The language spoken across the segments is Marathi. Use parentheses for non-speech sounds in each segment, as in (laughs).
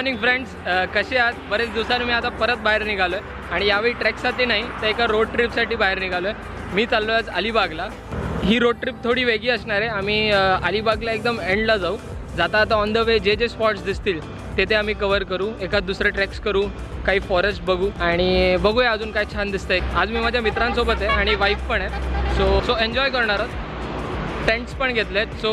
मॉर्निंग फ्रेंड्स कसे आहात? बरेच दिवसांनी मी आता परत बाहेर निघालो आहे आणि यावेळी ट्रेकसाठी नाही तर एका रोड ट्रिपसाठी बाहेर निघालो आहे मी चाललो आहे आज अलिबागला. ही रोड ट्रिप थोडी वेगळी असणार आहे. आम्ही अलिबागला एकदम एंडला जाऊ. जाता आता ऑन द वे जे जे स्पॉट्स दिसतील ते ते आम्ही कवर करू. एखाद दुसरे ट्रेक्स करू काही फॉरेस्ट बघू. आणि बघूया अजून काय छान दिसतंय. आज मी माझ्या मित्रांसोबत आहे आणि वाईफ पण आहे. सो सो एन्जॉय करणार आहोत. टेंट्स पण घेतलेत. सो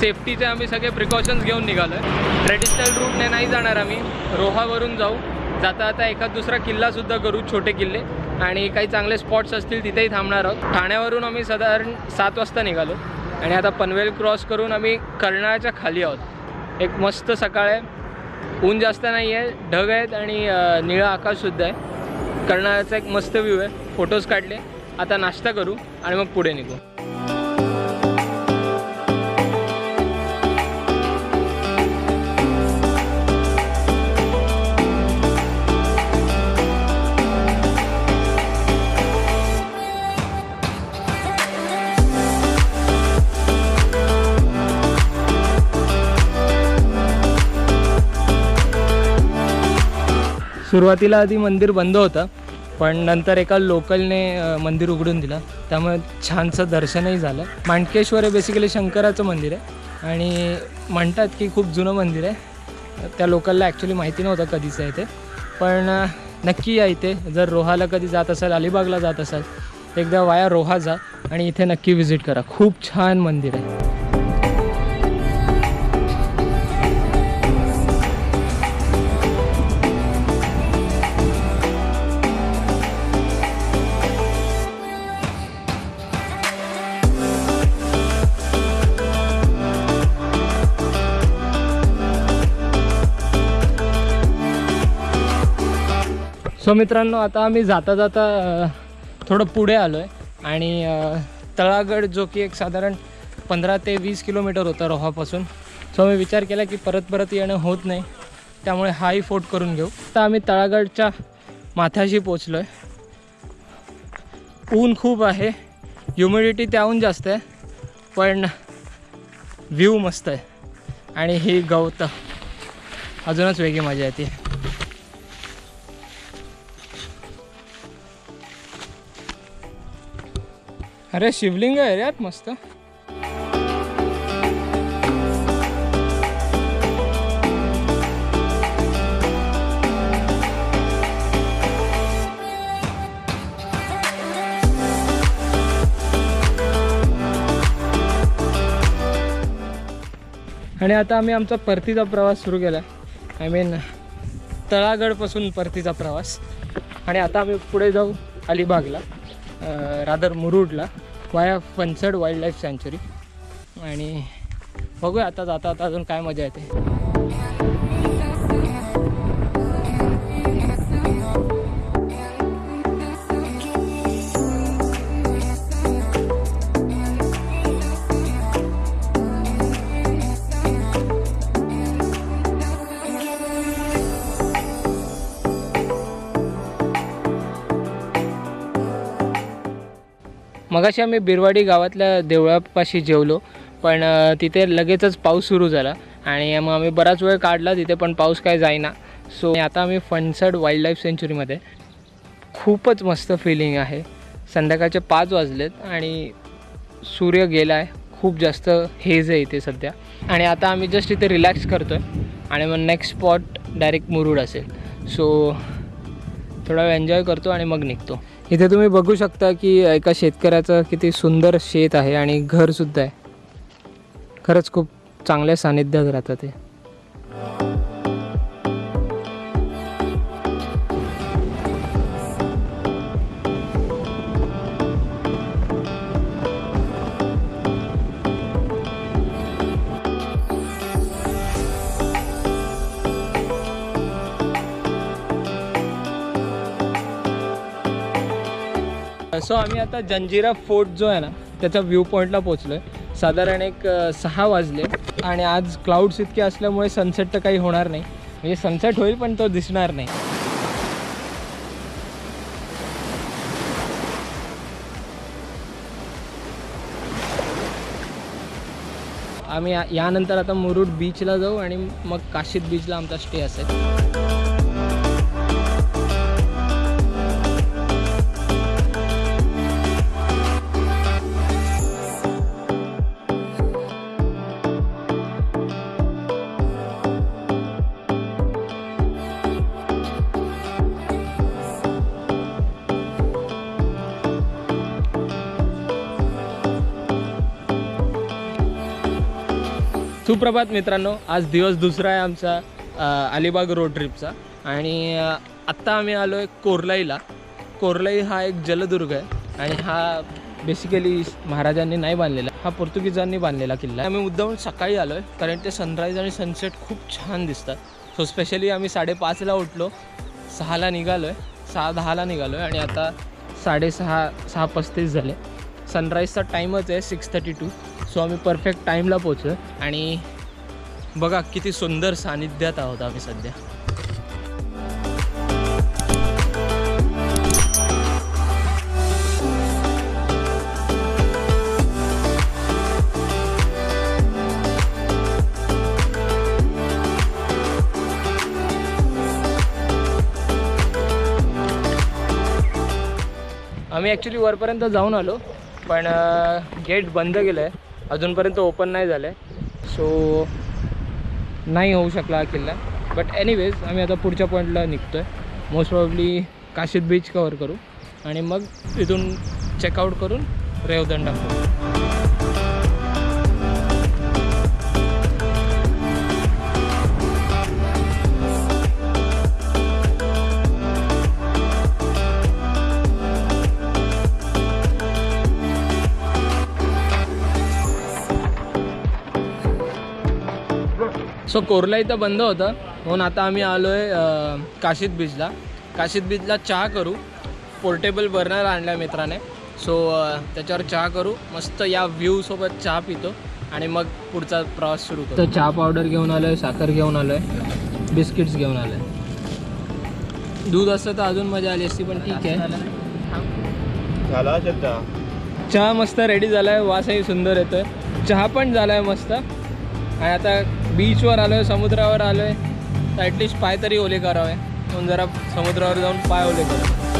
सेफ्टीचे आम्ही सगळे प्रिकॉशन्स घेऊन निघालो आहे ट्रेडिशनल रूटने नाही जाणार आम्ही. रोहावरून जाऊ. जाता आता एखाद दुसरा किल्लासुद्धा करू छोटे किल्ले. आणि काही चांगले स्पॉट्स असतील तिथेही थांबणार आहोत. ठाण्यावरून आम्ही साधारण सात वाजता निघालो. आणि आता पनवेल क्रॉस करून आम्ही कर्नाळ्याच्या खाली आहोत. एक मस्त सकाळ आहे. ऊन जास्त नाही आहे. ढग आहेत आणि निळं आकाशसुद्धा आहे. कर्नाळ्याचा एक मस्त व्ह्यू आहे. फोटोज काढले. आता नाश्ता करू आणि मग पुढे निघू. सुरुवातीला आधी मंदिर बंद होतं पण नंतर एका लोकलने मंदिर उघडून दिलं. त्यामुळे छानसं दर्शनही झालं. मांडकेश्वर हे बेसिकली शंकराचं मंदिर आहे. आणि म्हणतात की खूप जुनं मंदिर आहे. त्या लोकलला ॲक्च्युली माहिती नव्हतं कधीचं आहे ते. पण नक्की या इथे. जर रोहाला कधी जात असाल अलिबागला जात असाल एकदा वाया रोहा जा आणि इथे नक्की व्हिजिट करा. खूप छान मंदिर आहे. सो मित्रांनो आता आम्ही जाता जाता थोडं पुढे आलो आहे आणि तळागड जो की एक साधारण पंधरा ते वीस किलोमीटर होता रोहापासून. सो मी विचार केला की परत परत येणं होत नाही त्यामुळे हाही फोट करून घेऊ. तर आम्ही तळागडच्या माथ्याशी पोचलो आहे ऊन खूप आहे ह्युमिडिटी त्याहून जास्त आहे पण व्ह्यू मस्त आहे. आणि ही गवत अजूनच वेगळी मजा येते. अरे शिवलिंग आहे रे यात मस्त. आणि आता आम्ही आमचा परतीचा प्रवास सुरू केला आय मीन तळागडपासून परतीचा प्रवास. आणि आता आम्ही पुढे जाऊ अलिबागला रादर मुरुडला. वाया फनसड वाईल्ड लाईफ सँच्युरी आणि बघूया आता जाता आता अजून काय मजा येते. मगाशी आम्ही बिरवाडी गावातल्या देवळापाशी जेवलो पण तिथे लगेचच पाऊस सुरू झाला आणि मग आम्ही बराच वेळ काढला तिथे पण पाऊस काय जाईना. सो आता आम्ही फणसड वाईल्ड लाईफ सेंच्युरीमध्ये खूपच मस्त फिलिंग आहे. संध्याकाळचे पाच वाजलेत आणि सूर्य गेला आहे खूप जास्त हेज आहे इथे सध्या. आणि आता आम्ही जस्ट इथे रिलॅक्स करतो आहे आणि मग नेक्स्ट स्पॉट डायरेक्ट मुरुड असेल. सो थोडा वेळ एन्जॉय करतो आणि मग निघतो. इथे तुम्ही बघू शकता की एका शेतकऱ्याचं किती सुंदर शेत आहे आणि घरसुद्धा आहे. खरंच खूप चांगल्या सानिध्यात राहतात ते. सो आम्ही आता जंजिरा फोर्ट जो आहे ना त्याच्या व्ह्यू पॉईंटला पोचलो आहे साधारण एक सहा वाजले आणि आज क्लाउड्स इतके असल्यामुळे सनसेट तर काही होणार नाही. म्हणजे सनसेट होईल पण तो दिसणार नाही. आम्ही या- यानंतर आता मुरुड बीचला जाऊ आणि मग काशीद बीचला आमचा स्टे असेल. सुप्रभात मित्रांनो आज दिवस दुसरा आहे आमचा अलिबाग रोड ट्रिपचा आणि आत्ता आम्ही आलो आहे कोरलाईला. कोरलाई हा एक जलदुर्ग आहे आणि हा बेसिकली महाराजांनी नाही बांधलेला हा पोर्तुगीजांनी बांधलेला किल्ला आहे. आम्ही मुद्दामून सकाळी आलो आहे कारण ते सनराईज आणि सनसेट खूप छान दिसतात. सो स्पेशली आम्ही साडेपाचला उठलो सहाला निघालो आहे सहा दहाला निघालो आहे आणि आता साडेसहा सहा पस्तीस झाले. सनराईजचा टाईमच आहे सिक्स थर्टी टू सो आम्ही परफेक्ट टाईमला पोचलो आणि बघा किती सुंदर सानिध्यात आहोत आम्ही सध्या. आम्ही ॲक्च्युली वरपर्यंत जाऊन आलो पण गेट बंद केलं आहे अजूनपर्यंत ओपन नाही झालं आहे सो नाही होऊ शकला हा किल्ला. बट एनिवेज आम्ही आता पुढच्या पॉईंटला निघतो आहे most probably Kashid beach cover करू. आणि मग तिथून चेकआउट करून रेवदंडा करू. सो कोरला इथं बंद होतं. म्हणून आता आम्ही आलो आहे काशीद बीचला काशीद बीचला चहा करू. पोर्टेबल बर्नर आणला आहे मित्राने सो त्याच्यावर चहा करू. मस्त या व्ह्यूसोबत चहा पितो. आणि मग पुढचा प्रवास सुरू करतो चहा पावडर घेऊन आलो आहे साखर घेऊन आलो आहे बिस्किट्स घेऊन आलो आहे दूध असतं तर अजून मजा आली असती पण ठीक आहे. झाला चहा? चहा मस्त रेडी झाला आहे वासही सुंदर येतोय. चहा पण झाला आहे मस्त. आणि आता बीचवर आलो आहे समुद्रावर आलो आहे तर ॲटलिस्ट पाय तरी ओले करावे. म्हणून जरा समुद्रावर जाऊन पाय ओले करावे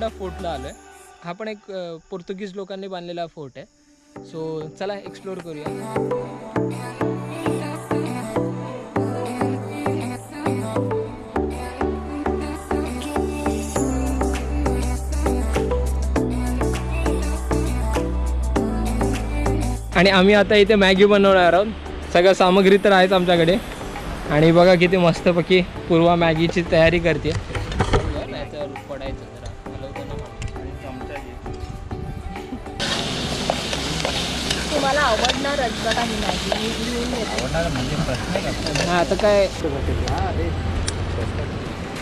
गोलकोंडा फोर्टला आलो आहे हा पण एक पोर्तुगीज लोकांनी बांधलेला फोर्ट आहे. सो चला एक्सप्लोर करूया. आणि आम्ही आता इथे मॅगी बनवणार आहोत. सगळं सामग्री तर आहेच आमच्याकडे. आणि बघा किती मस्तपैकी पूर्वा मॅगीची तयारी करते. तुम्हाला आवडणारच बघा मॅगी मी लिहून देते आवडणार म्हणजे प्रश्न आहे का? हा आता काय?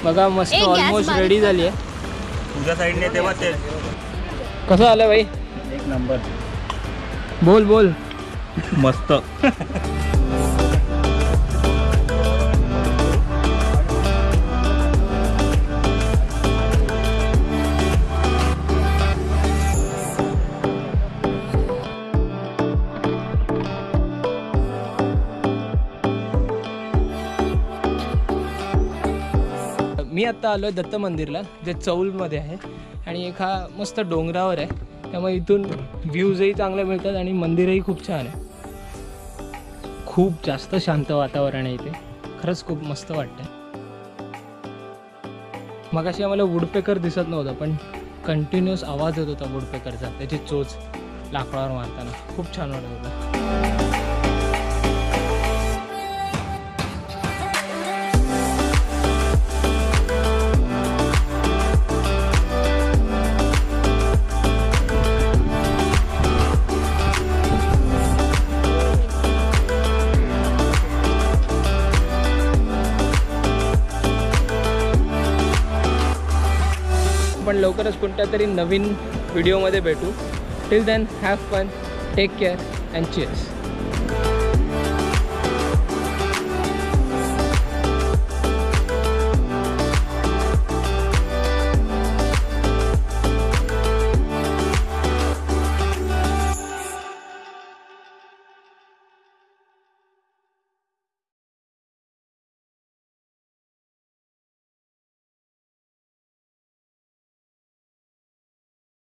बघा मस्त ऑलमोस्ट बारीक रेडी. झाली आहे. तुझ्या साईडने तेव्हा ते कसं आलं भाई एक नंबर बोल बोल. मस्त. (laughs) मी आत्ता आलो आहे दत्त मंदिरला जे चौलमध्ये आहे. आणि एक हा मस्त डोंगरावर आहे. त्यामुळे इथून व्ह्यूजही चांगले मिळतात आणि मंदिरही खूप छान आहे. खूप जास्त शांत वातावरण आहे इथे. खरंच खूप मस्त वाटतं मगाशी आम्हाला वुडपेकर दिसत नव्हता पण कंटिन्युअस आवाज येत होता वुडपेकरचा त्याची चोच लाकडावर मारताना. खूप छान वाटत होता. लवकरच कोणत्या तरी नवीन व्हिडिओमध्ये भेटू. Till then have fun take care and cheers